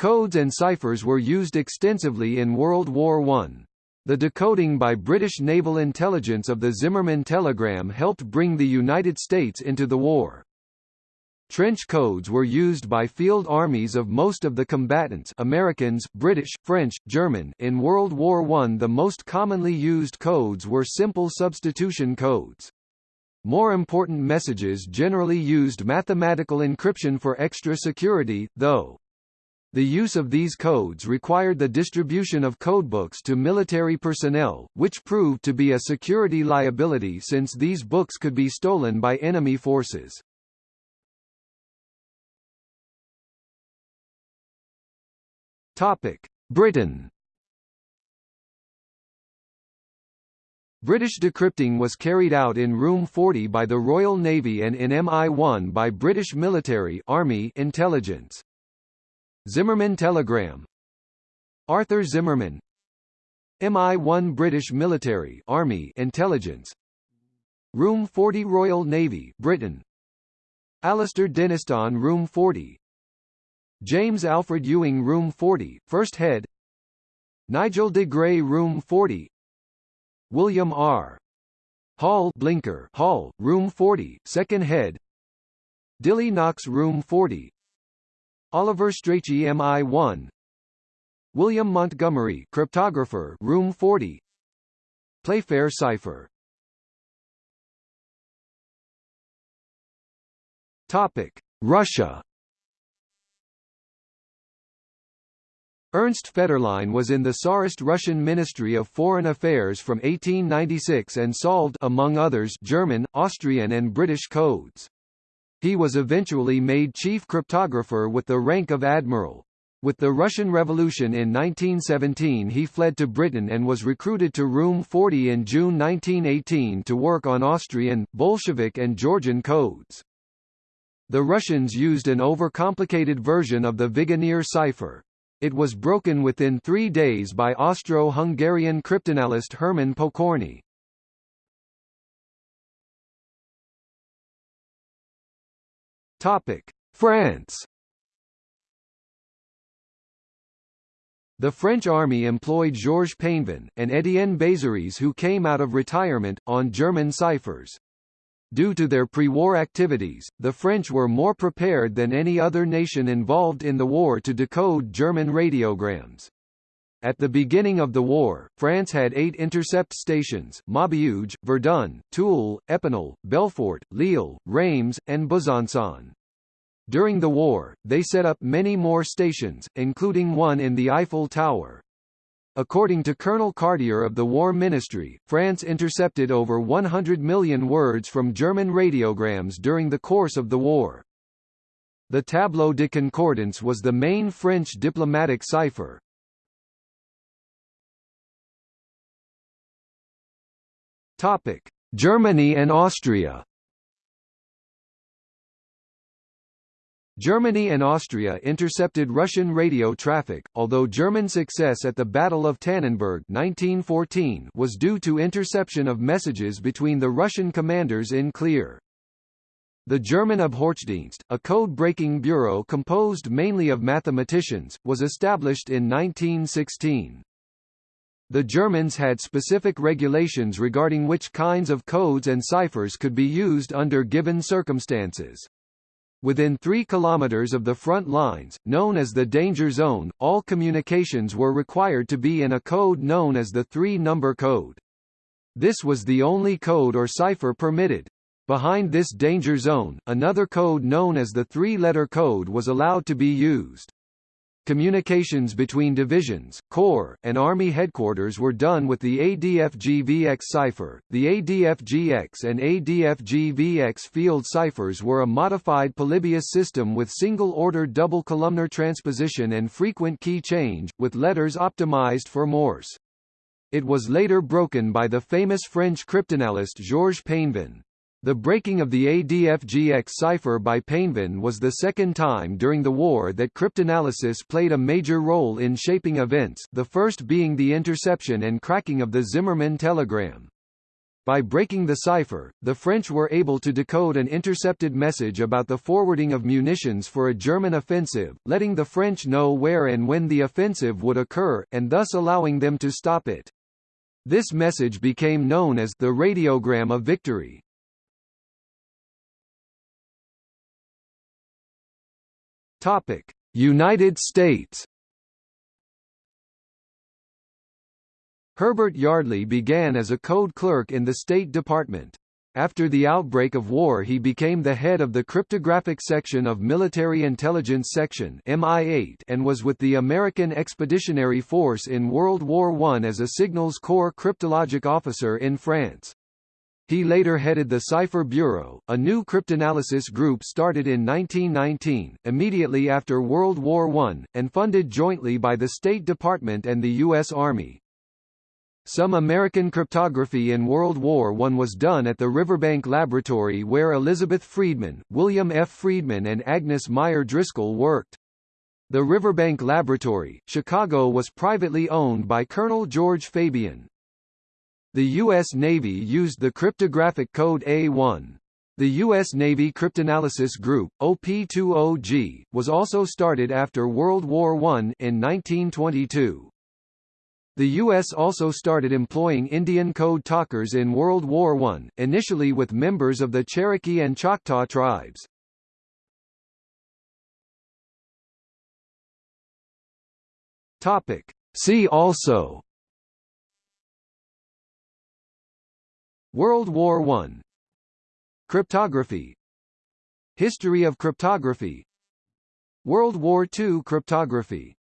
Codes and ciphers were used extensively in World War I. The decoding by British naval intelligence of the Zimmermann telegram helped bring the United States into the war. Trench codes were used by field armies of most of the combatants Americans, British, French, German in World War I. The most commonly used codes were simple substitution codes. More important messages generally used mathematical encryption for extra security, though. The use of these codes required the distribution of codebooks to military personnel, which proved to be a security liability since these books could be stolen by enemy forces. Topic: Britain. British decrypting was carried out in Room 40 by the Royal Navy and in MI1 by British military Army intelligence. Zimmermann telegram. Arthur Zimmermann. MI1 British military Army intelligence. Room 40 Royal Navy Britain. Alastair Denniston Room 40 James Alfred Ewing Room 40, First Head. Nigel de Grey Room 40 William R. Hall Blinker Hall, Room 40, Second Head. Dilly Knox Room 40 Oliver Strachey MI1 William Montgomery Cryptographer Room 40 Playfair Cipher. Topic Russia. Ernst Fetterlein was in the Tsarist Russian Ministry of Foreign Affairs from 1896 and solved among others German, Austrian and British codes. He was eventually made chief cryptographer with the rank of admiral. With the Russian Revolution in 1917 he fled to Britain and was recruited to Room 40 in June 1918 to work on Austrian, Bolshevik and Georgian codes. The Russians used an overcomplicated version of the Vigenère cipher. It was broken within three days by Austro-Hungarian cryptanalyst Hermann Pokorny. France The French army employed Georges Painvin, and Étienne Bazeries who came out of retirement, on German ciphers. Due to their pre-war activities, the French were more prepared than any other nation involved in the war to decode German radiograms. At the beginning of the war, France had eight intercept stations, Maubeuge, Verdun, Toul, Epinal, Belfort, Lille, Reims, and Besançon. During the war, they set up many more stations, including one in the Eiffel Tower. According to Colonel Cartier of the War Ministry, France intercepted over 100 million words from German radiograms during the course of the war. The Tableau de Concordance was the main French diplomatic cipher. Germany and Austria Germany and Austria intercepted Russian radio traffic, although German success at the Battle of Tannenberg 1914 was due to interception of messages between the Russian commanders in clear. The German Abhorchdienst, a code-breaking bureau composed mainly of mathematicians, was established in 1916. The Germans had specific regulations regarding which kinds of codes and ciphers could be used under given circumstances. Within 3 kilometers of the front lines, known as the danger zone, all communications were required to be in a code known as the three-number code. This was the only code or cipher permitted. Behind this danger zone, another code known as the three-letter code was allowed to be used. Communications between divisions, corps, and Army headquarters were done with the ADF-GVX cipher. The ADF-GX and ADF-GVX field ciphers were a modified Polybius system with single-order double columnar transposition and frequent key change, with letters optimized for Morse. It was later broken by the famous French cryptanalyst Georges Painvin. The breaking of the ADF-GX cipher by Painvin was the second time during the war that cryptanalysis played a major role in shaping events, the first being the interception and cracking of the Zimmermann telegram. By breaking the cipher, the French were able to decode an intercepted message about the forwarding of munitions for a German offensive, letting the French know where and when the offensive would occur, and thus allowing them to stop it. This message became known as the radiogram of victory. Topic: United States Herbert Yardley began as a code clerk in the State Department. After the outbreak of war he became the head of the cryptographic section of Military Intelligence Section MI8 and was with the American Expeditionary Force in World War I as a Signals Corps cryptologic officer in France. He later headed the Cipher Bureau, a new cryptanalysis group started in 1919, immediately after World War I, and funded jointly by the State Department and the U.S. Army. Some American cryptography in World War I was done at the Riverbank Laboratory where Elizabeth Friedman, William F. Friedman and Agnes Meyer Driscoll worked. The Riverbank Laboratory, Chicago was privately owned by Colonel George Fabian. The U.S. Navy used the cryptographic code A1. The U.S. Navy Cryptanalysis Group, OP20G, was also started after World War I in 1922. The U.S. also started employing Indian code talkers in World War I, initially with members of the Cherokee and Choctaw tribes. Topic. See also World War I Cryptography. History of cryptography. World War II cryptography